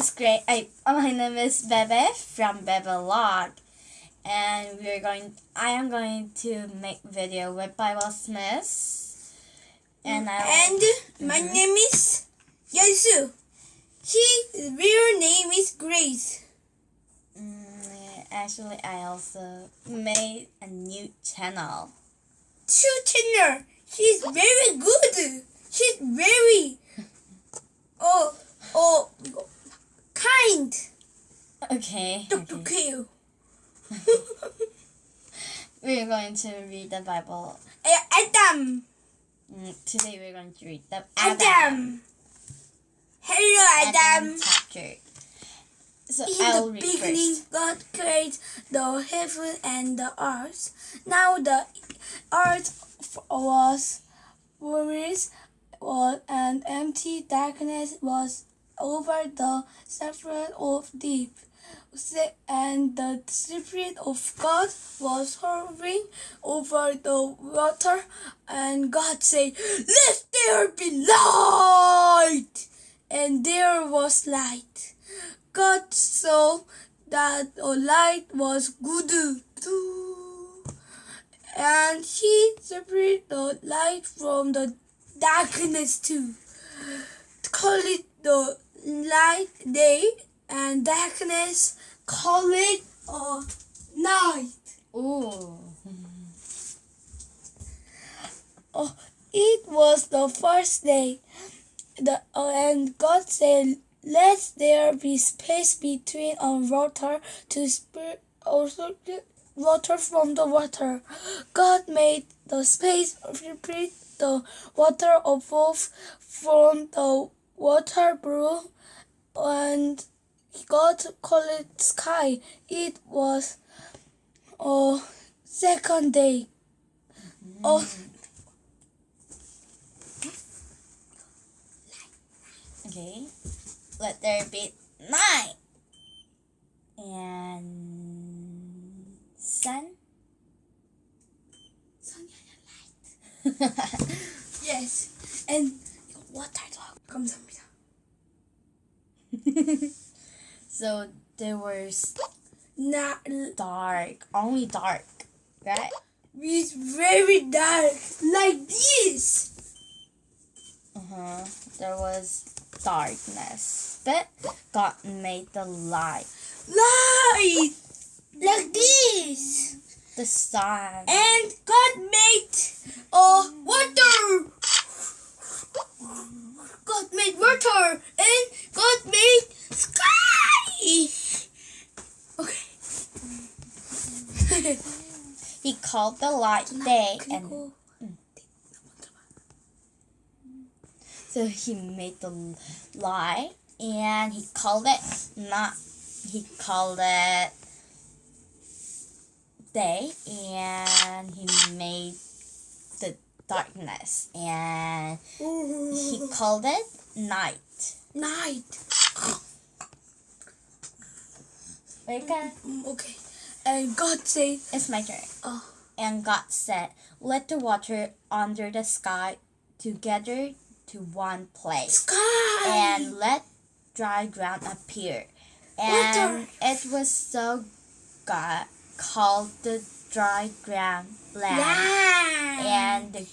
is Gray. I, my name is Bebe from Bebe Log, and we're going. I am going to make video with Bible Smith, and I. And my name is Yasu. His real name is Grace. Mm, actually, I also made a new channel. Two channel. She's very good. She's very oh oh kind. Okay. Dr. okay. Q. We're going to read the Bible. Adam. Mm, Today we're going to read the Adam. Hello, Adam. chapter. So In I'll the read beginning, first. God created the heaven and the earth. Now the earth was formless, and empty darkness was over the surface of deep. And the Spirit of God was hovering over the water, and God said, Let there be light! And there was light. God saw that the light was good too. And he separated the light from the darkness too. Call it the light day and darkness call it a night. Ooh. Oh, it was the first day. The, uh, and God said, Let there be space between a water to spirit also water from the water. God made the space separate the water above from the water blue and God called sky. It was a second day oh Okay, let there be night and sun. Sun and light. yes, and water dog comes. so there was not dark, only dark, right? it's very dark like this. Uh huh. There was darkness, but God made the light, Light like this. the sun. And God made uh water. God made water and God made sky. Okay. he called the light day and mm, so he made the light and he called it not he called it day and he made darkness, and he called it night. night. Okay. Mm, Okay. And God said, It's my turn. oh, And God said, Let the water under the sky together to one place, sky. and let dry ground appear. And it was so God called the dry ground land, land. and the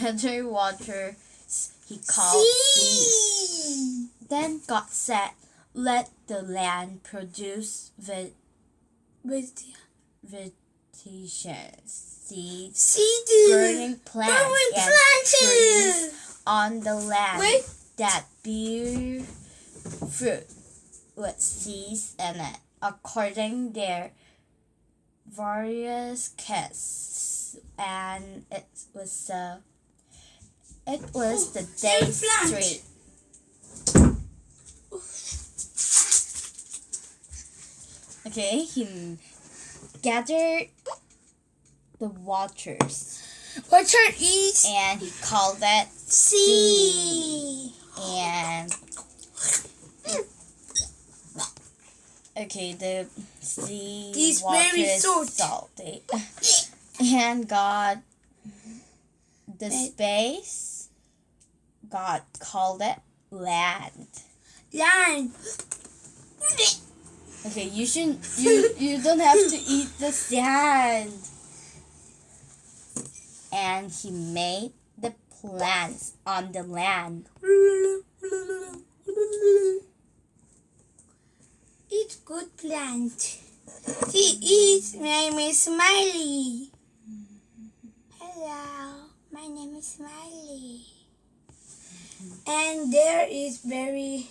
gather water he called sea. Then God said, Let the land produce ve- With vegetation, seeds, seed. burning plants, Burning and trees on the land Wait. that bear fruit with seeds in it, according their various casts. And it was the It was the day street. Okay, he gathered the waters Water is and he called it sea. and okay the sea water very salt. salty and God the space God called it land land. Okay, you shouldn't. You you don't have to eat the sand. And he made the plants on the land. It's good plant. He is. My name is Smiley. Hello, my name is Smiley. And there is very.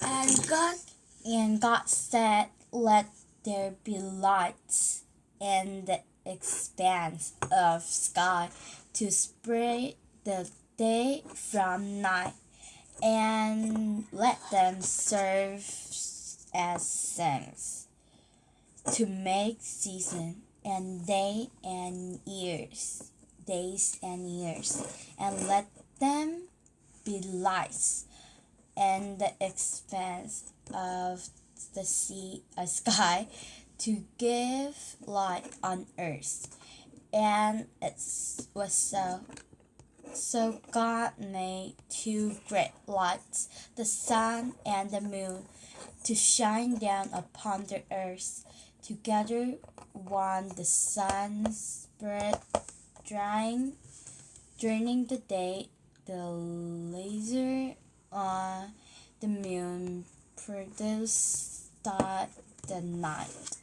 And God and God said, "Let there be lights the expanse of sky to spread the day from night, and let them serve as signs to make season and day and years, days and years, and let them be lights." and the expanse of the sea uh, a sky to give light on earth. And it was so so god made two great lights the sun and the moon to shine down upon the earth. Together one the sun spread drying during the day. The laser on the moon produced the night.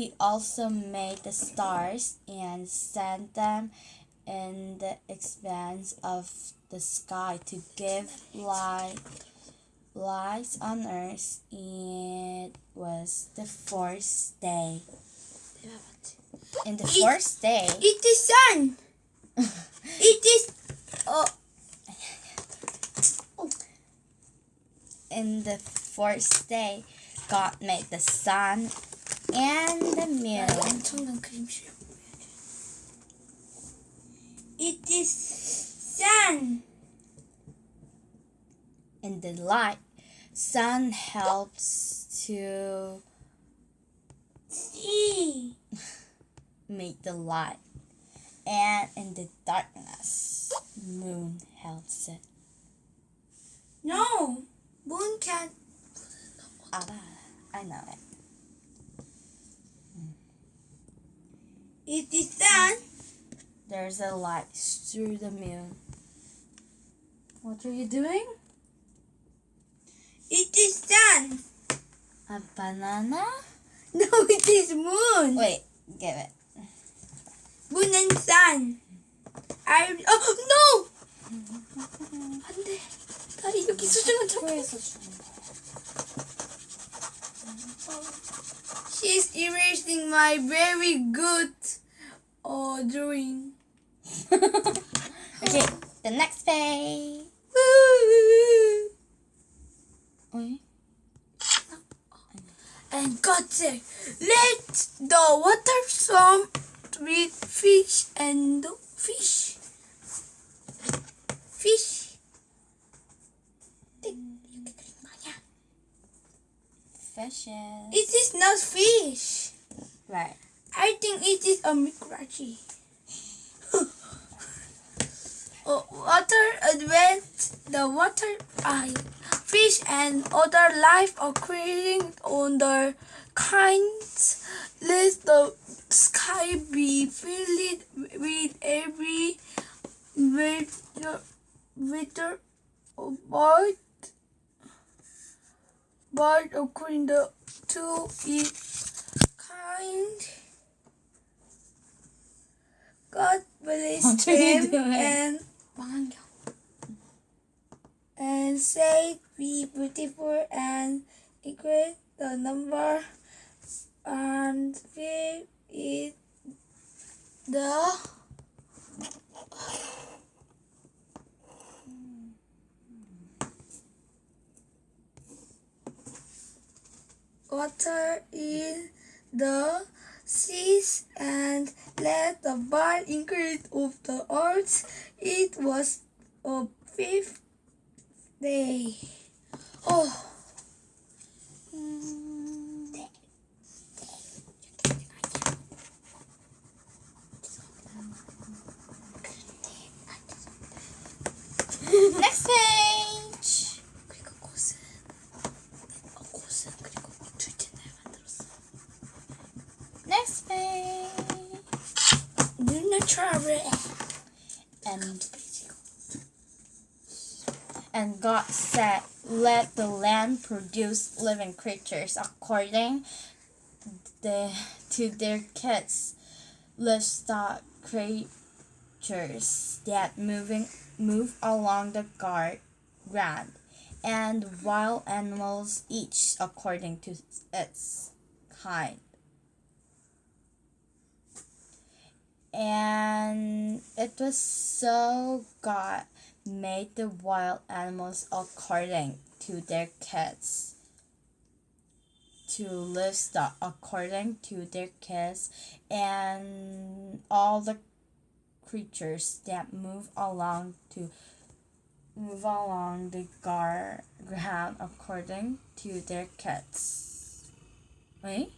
He also made the stars and sent them in the expanse of the sky to give light lights on earth. It was the fourth day. In the It- fourth day, it is sun. It is. Oh, in the fourth day, God made the sun and the milk. It is sun. And the light. Sun helps to see make the light. And in the darkness, moon helps it. No, moon can't. Ah, I know it. It is sun. There's a light through the moon. What are you doing? It is sun. A banana? No, it is moon. Wait, give it. Moon and sun. I. Oh no. 안돼. 다리 여기 수중은 잡혀. Where's the She's erasing my very good Oh, or doing. okay, the next page. and got said, Let the water swarm with fish and fish. Fish. Fishes. It is not fish. Right. I think it is a microchi. oh, water advanced the water eye. Fish and other life occurring on the kinds. Let the sky be filled with every weather, weather bird, bird according to its kind. God bless him and and say be beautiful and increase the number and fill it the water in the seas and let the bar increase of the earth. It was a fifth day. Oh. And and God said, Let the land produce living creatures according the, to their kids, livestock creatures that moving move along the guard, ground, and wild animals each according to its kind. And it was so God made the wild animals according to their kids to livestock according to their kids and all the creatures that move along to move along the gar- ground according to their kids. Wait.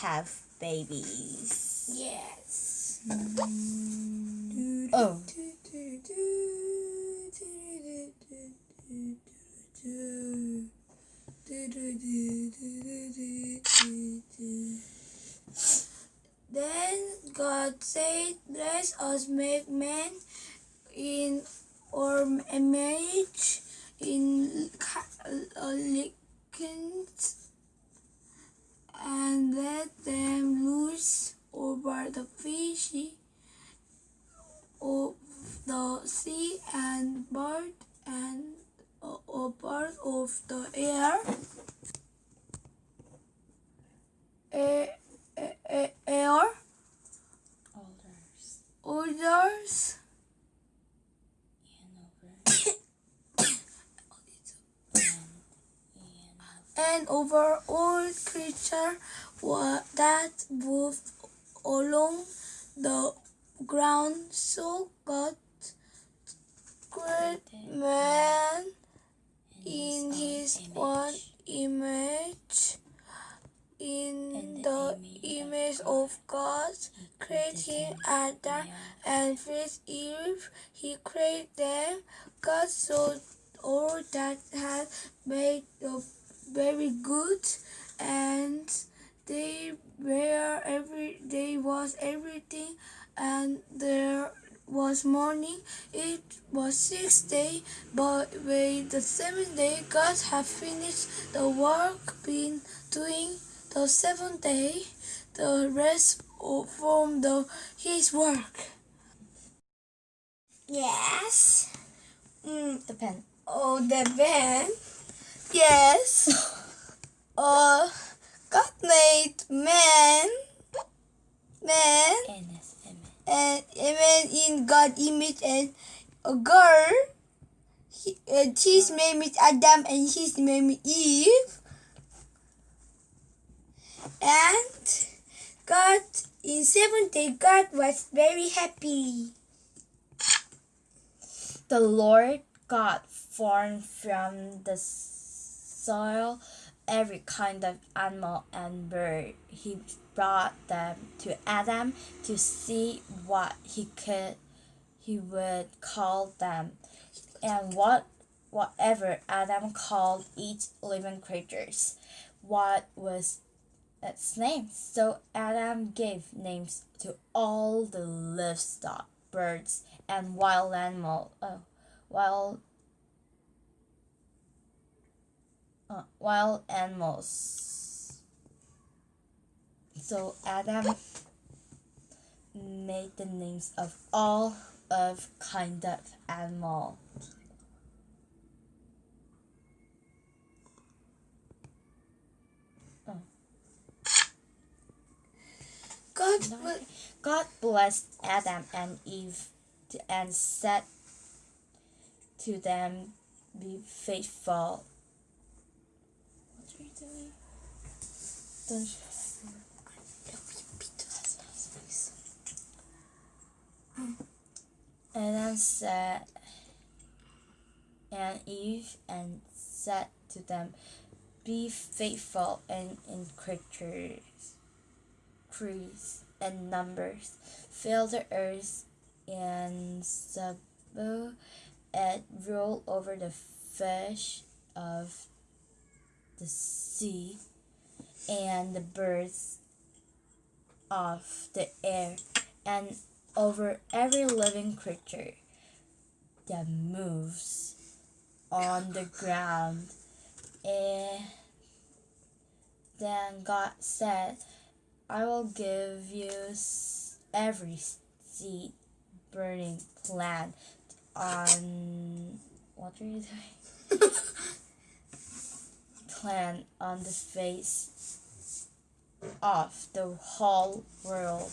Have babies. yes Oh. Then God said, Let us make man in our image, in uh, likeness, and let them loose over the fish of the sea and bird and uh, bird of the air. A- a- a- air. Orders and over all creature wa- that move along the ground. So God created man in his own image. In the image of God, created him Adam and first Eve. He created them. God saw all that had made the very good, and they were every day was everything, and there was morning. It was six day, but with the seventh day, God had finished the work been doing the seventh day. The rest from the his work. Yes. Mm, the pen. Oh, the band. Yes. uh, God made man, man, In his image. and a man in God image and a girl. He, his name is Adam and his name is Eve. And God in seventh day God was very happy. The Lord God formed from the soil every kind of animal and bird. He brought them to Adam to see what he could he would call them. And what whatever Adam called each living creatures, what was its name. So Adam gave names to all the livestock, birds, and wild animal, uh, wild, uh, wild animals. So Adam made the names of all of kind of animal. God wa- God blessed Adam and Eve and said to them, Be faithful. What are you doing? Don't Adam said, and Eve and said to them, Be faithful and in creatures, crease, and numbers. Fill the earth and subdue it. Rule over the fish of the sea and the birds of the air and over every living creature that moves on the ground. And then God said, I will give you every seed burning plant on what are you doing? plant on the face of the whole world,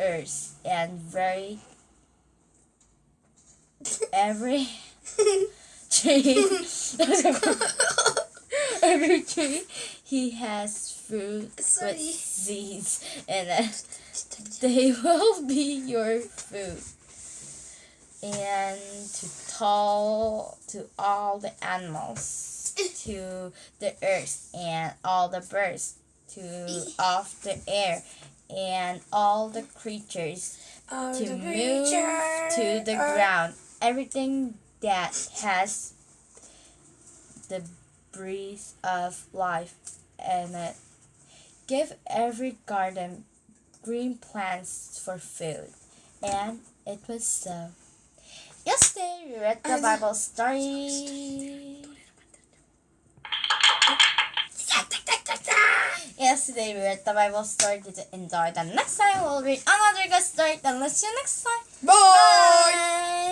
earth, and very every tree, every tree he has fruit Sorry. with seeds in it. They will be your food. And to tell to all the animals, to the earth, and all the birds, to of the air, and all the creatures All to the move to the ground. Everything that has the breath of life in it. Give every garden green plants for food. And it was so. Yesterday we read the Bible story. Yesterday we read the Bible story. Did you enjoy? The next time we'll read another good story. Then let's see you next time. Bye.